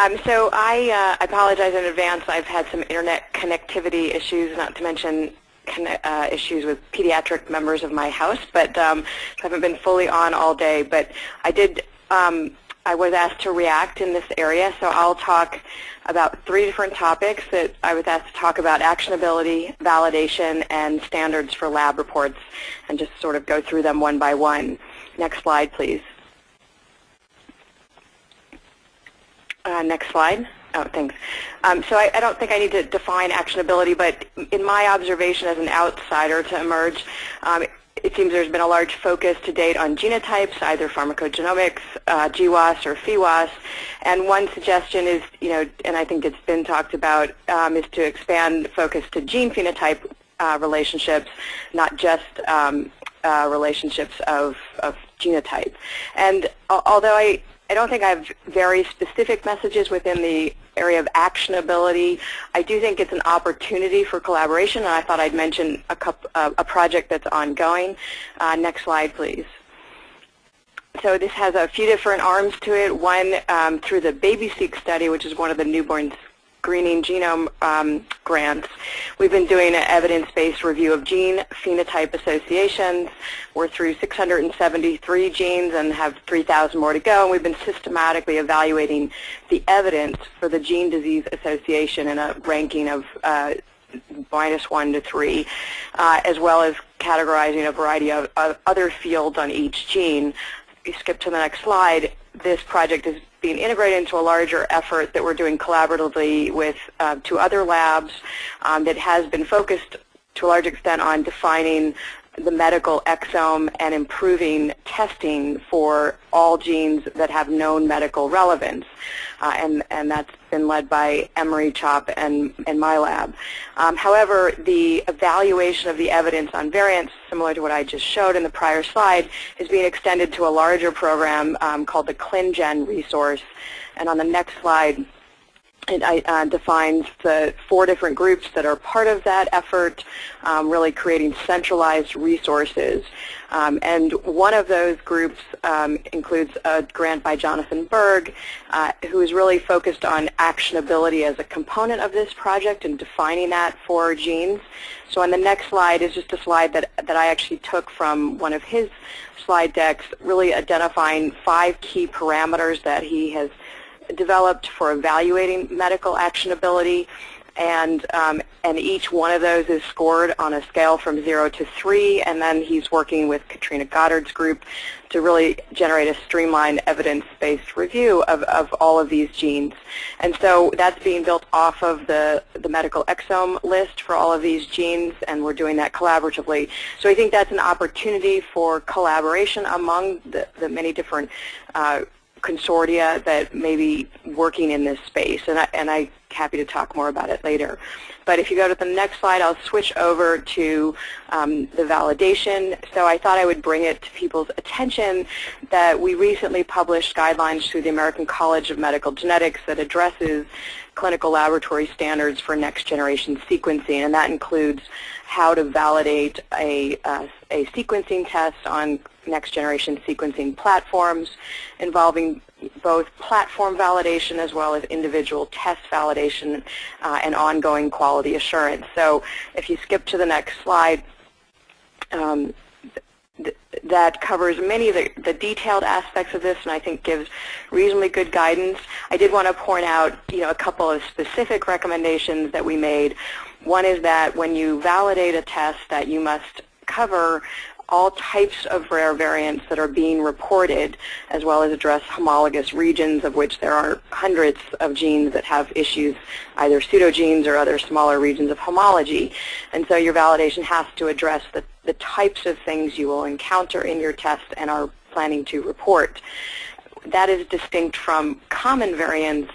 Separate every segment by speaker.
Speaker 1: Um, so I, uh, I apologize in advance. I've had some internet connectivity issues, not to mention uh, issues with pediatric members of my house, but um, haven't been fully on all day. But I did, um, I was asked to react in this area, so I'll talk about three different topics that I was asked to talk about, actionability, validation, and standards for lab reports, and just sort of go through them one by one. Next slide, please. Uh, next slide. Oh, thanks. Um, so I, I, don't think I need to define actionability, but in my observation as an outsider to eMERGE, um, it seems there's been a large focus to date on genotypes, either pharmacogenomics, uh, GWAS, or PheWAS. And one suggestion is, you know, and I think it's been talked about, um, is to expand focus to gene phenotype uh, relationships, not just um, uh, relationships of, of genotype. And although I, I don't think I have very specific messages within the area of actionability. I do think it's an opportunity for collaboration, and I thought I'd mention a, couple, uh, a project that's ongoing. Uh, next slide, please. So this has a few different arms to it. One um, through the BabySeq study, which is one of the newborn Greening Genome um, grants. We've been doing an evidence-based review of gene phenotype associations. We're through 673 genes and have 3,000 more to go. And we've been systematically evaluating the evidence for the gene disease association in a ranking of uh, minus one to three, uh, as well as categorizing a variety of, of other fields on each gene. If you skip to the next slide, this project is being integrated into a larger effort that we're doing collaboratively with uh, two other labs um, that has been focused to a large extent on defining the medical exome and improving testing for all genes that have known medical relevance. Uh, and, and that's been led by Emory CHOP and, and my lab. Um, however, the evaluation of the evidence on variants, similar to what I just showed in the prior slide, is being extended to a larger program um, called the ClinGen resource. And on the next slide, it uh, defines the four different groups that are part of that effort, um, really creating centralized resources. Um, and one of those groups um, includes a grant by Jonathan Berg, uh, who is really focused on actionability as a component of this project and defining that for genes. So on the next slide is just a slide that, that I actually took from one of his slide decks, really identifying five key parameters that he has developed for evaluating medical actionability, and um, and each one of those is scored on a scale from zero to three, and then he's working with Katrina Goddard's group to really generate a streamlined evidence-based review of, of all of these genes. And so that's being built off of the, the medical exome list for all of these genes, and we're doing that collaboratively. So I think that's an opportunity for collaboration among the, the many different uh, consortia that may be working in this space, and, I, and I'm happy to talk more about it later. But if you go to the next slide, I'll switch over to um, the validation. So I thought I would bring it to people's attention that we recently published guidelines through the American College of Medical Genetics that addresses clinical laboratory standards for next generation sequencing, and that includes how to validate a, uh, a sequencing test on next generation sequencing platforms involving both platform validation as well as individual test validation uh, and ongoing quality assurance. So if you skip to the next slide, um, th that covers many of the, the, detailed aspects of this and I think gives reasonably good guidance. I did want to point out you know, a couple of specific recommendations that we made. One is that when you validate a test that you must cover all types of rare variants that are being reported, as well as address homologous regions, of which there are hundreds of genes that have issues, either pseudogenes or other smaller regions of homology. And so your validation has to address the, the types of things you will encounter in your test and are planning to report that is distinct from common variants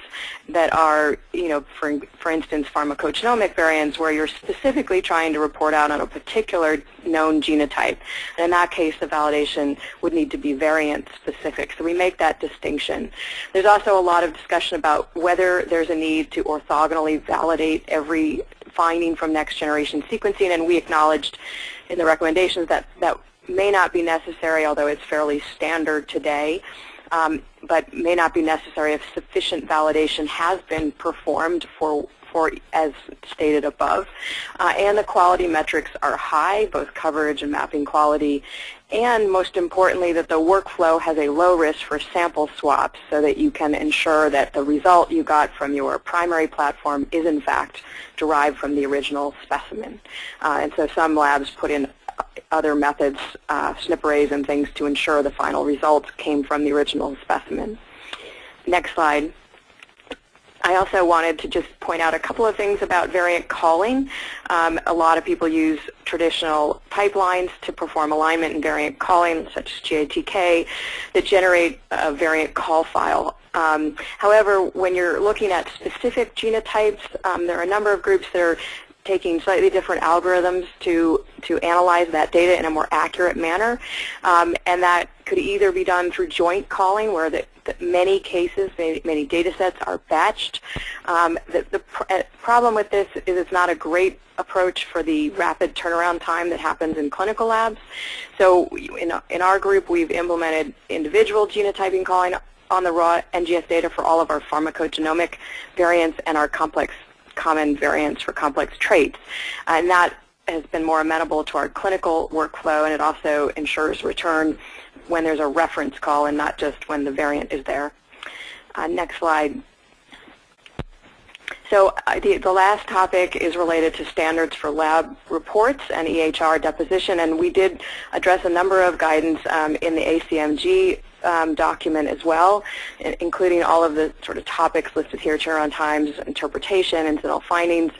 Speaker 1: that are, you know, for, for instance, pharmacogenomic variants where you're specifically trying to report out on a particular known genotype. And in that case, the validation would need to be variant specific. So we make that distinction. There's also a lot of discussion about whether there's a need to orthogonally validate every finding from next generation sequencing, and we acknowledged in the recommendations that that may not be necessary, although it's fairly standard today. Um, but may not be necessary if sufficient validation has been performed for for as stated above. Uh, and the quality metrics are high, both coverage and mapping quality, and most importantly that the workflow has a low risk for sample swaps so that you can ensure that the result you got from your primary platform is in fact derived from the original specimen. Uh, and so some labs put in other methods, uh, SNP arrays and things to ensure the final results came from the original specimen. Next slide. I also wanted to just point out a couple of things about variant calling. Um, a lot of people use traditional pipelines to perform alignment and variant calling, such as GATK, that generate a variant call file. Um, however, when you're looking at specific genotypes, um, there are a number of groups that are taking slightly different algorithms to, to analyze that data in a more accurate manner. Um, and that could either be done through joint calling, where the, the many cases, many, many, data sets are batched. Um, the, the pr uh, problem with this is it's not a great approach for the rapid turnaround time that happens in clinical labs. So in, in our group, we've implemented individual genotyping calling on the raw NGS data for all of our pharmacogenomic variants and our complex common variants for complex traits. And that has been more amenable to our clinical workflow, and it also ensures return when there's a reference call and not just when the variant is there. Uh, next slide. So uh, the, the, last topic is related to standards for lab reports and EHR deposition, and we did address a number of guidance um, in the ACMG um, document as well, including all of the sort of topics listed here, turnaround times, interpretation, incidental findings,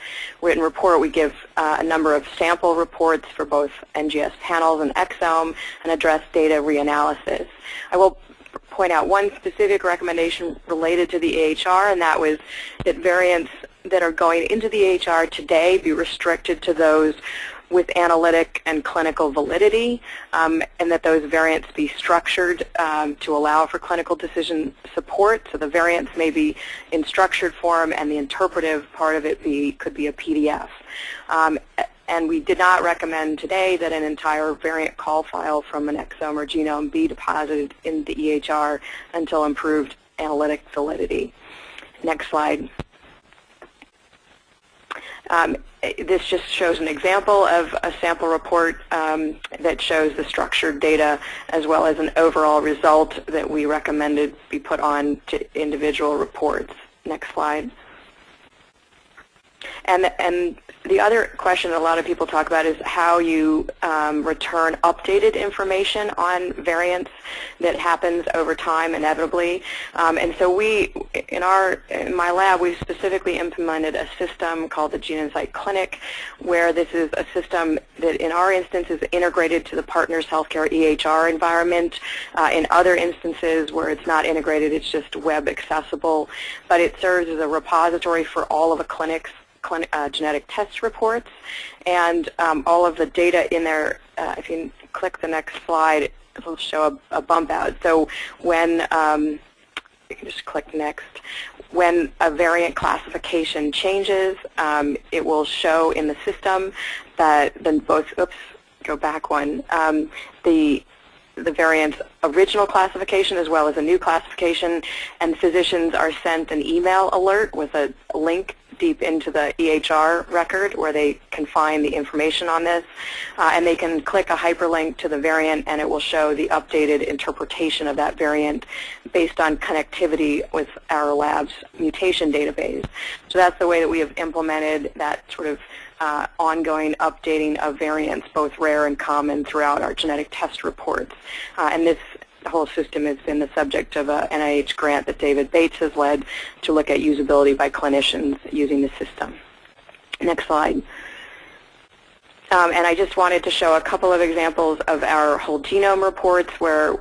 Speaker 1: written report. We give uh, a number of sample reports for both NGS panels and exome and address data reanalysis. I will point out one specific recommendation related to the EHR, and that was that variants that are going into the EHR today be restricted to those with analytic and clinical validity, um, and that those variants be structured um, to allow for clinical decision support. So the variants may be in structured form, and the interpretive part of it be could be a PDF. Um, and we did not recommend today that an entire variant call file from an exome or genome be deposited in the EHR until improved analytic validity. Next slide. Um, this just shows an example of a sample report um, that shows the structured data as well as an overall result that we recommended be put on to individual reports. Next slide. And, and the other question that a lot of people talk about is how you um, return updated information on variants that happens over time inevitably. Um, and so we, in our, in my lab, we specifically implemented a system called the GeneInsight Clinic, where this is a system that in our instance is integrated to the Partners Healthcare EHR environment. Uh, in other instances where it's not integrated, it's just web accessible. But it serves as a repository for all of the clinics uh, genetic test reports, and um, all of the data in there, uh, if you click the next slide, it will show a, a bump out. So when, um, you can just click next, when a variant classification changes, um, it will show in the system that then both, oops, go back one, um, the the variant's original classification as well as a new classification, and physicians are sent an email alert with a link deep into the EHR record where they can find the information on this. Uh, and they can click a hyperlink to the variant and it will show the updated interpretation of that variant based on connectivity with our lab's mutation database. So that's the way that we have implemented that sort of uh, ongoing updating of variants, both rare and common, throughout our genetic test reports. Uh, and this whole system has been the subject of a NIH grant that David Bates has led to look at usability by clinicians using the system. Next slide. Um, and I just wanted to show a couple of examples of our whole genome reports where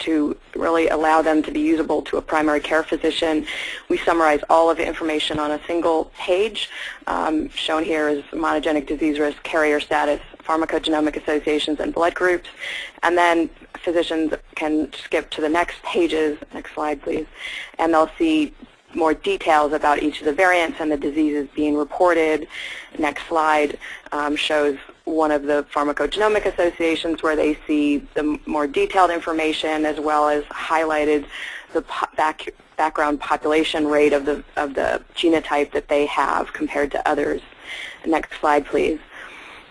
Speaker 1: to really allow them to be usable to a primary care physician. We summarize all of the information on a single page. Um, shown here is monogenic disease risk, carrier status, pharmacogenomic associations, and blood groups. And then physicians can skip to the next pages, next slide please, and they'll see more details about each of the variants and the diseases being reported. Next slide um, shows one of the pharmacogenomic associations where they see the more detailed information as well as highlighted the back, background population rate of the, of the genotype that they have compared to others. Next slide, please.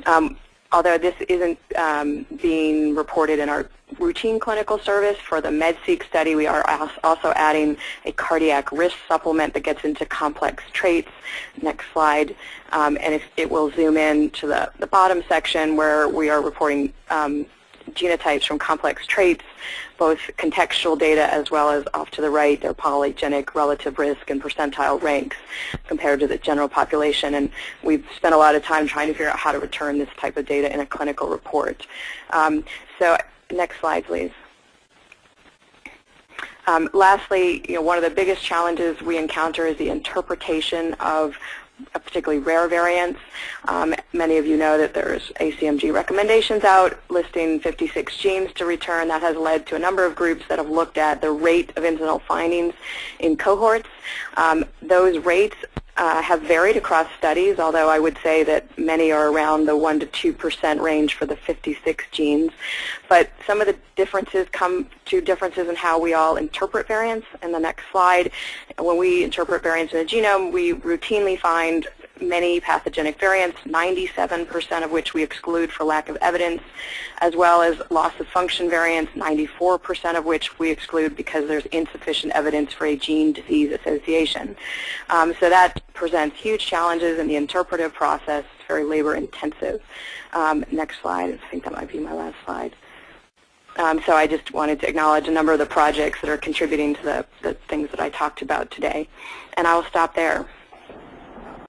Speaker 1: Um, although this isn't um, being reported in our routine clinical service, for the MedSeq study we are also adding a cardiac risk supplement that gets into complex traits. Next slide. Um, and it will zoom in to the, the bottom section where we are reporting um, genotypes from complex traits, both contextual data as well as off to the right, their polygenic relative risk and percentile ranks compared to the general population. And we've spent a lot of time trying to figure out how to return this type of data in a clinical report. Um, so next slide, please. Um, lastly, you know, one of the biggest challenges we encounter is the interpretation of particularly rare variants. Um, many of you know that there's ACMG recommendations out listing 56 genes to return. That has led to a number of groups that have looked at the rate of incidental findings in cohorts. Um, those rates uh, have varied across studies, although I would say that many are around the 1 to 2 percent range for the 56 genes. But some of the differences come to differences in how we all interpret variants. In the next slide, when we interpret variants in a genome, we routinely find many pathogenic variants, 97% of which we exclude for lack of evidence, as well as loss of function variants, 94% of which we exclude because there's insufficient evidence for a gene-disease association. Um, so that presents huge challenges in the interpretive process. It's very labor-intensive. Um, next slide. I think that might be my last slide. Um, so I just wanted to acknowledge a number of the projects that are contributing to the, the things that I talked about today. And I will stop there.